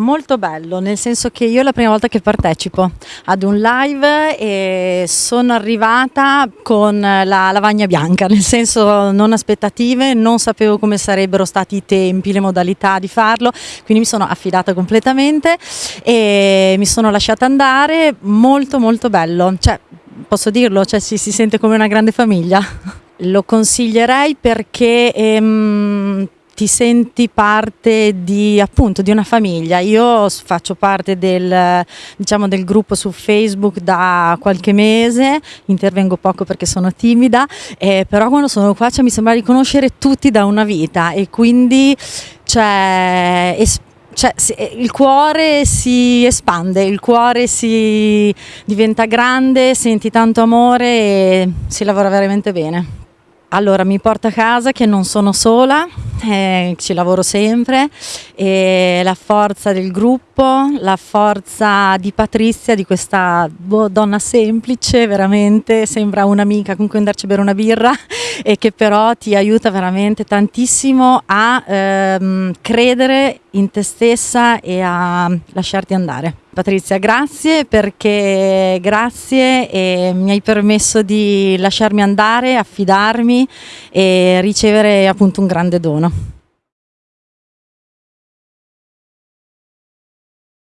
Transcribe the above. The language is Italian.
Molto bello, nel senso che io è la prima volta che partecipo ad un live e sono arrivata con la lavagna bianca, nel senso non aspettative, non sapevo come sarebbero stati i tempi, le modalità di farlo, quindi mi sono affidata completamente e mi sono lasciata andare, molto molto bello, cioè, posso dirlo, cioè, si, si sente come una grande famiglia. Lo consiglierei perché... Ehm, ti senti parte di, appunto, di una famiglia. Io faccio parte del, diciamo, del gruppo su Facebook da qualche mese, intervengo poco perché sono timida, eh, però quando sono qua cioè, mi sembra di conoscere tutti da una vita e quindi cioè, cioè, il cuore si espande, il cuore si diventa grande, senti tanto amore e si lavora veramente bene. Allora, mi porta a casa che non sono sola, eh, ci lavoro sempre e la forza del gruppo, la forza di Patrizia, di questa boh, donna semplice, veramente sembra un'amica con cui andarci a bere una birra e che però ti aiuta veramente tantissimo a ehm, credere in te stessa e a lasciarti andare. Patrizia, grazie perché grazie e mi hai permesso di lasciarmi andare, affidarmi e ricevere appunto un grande dono.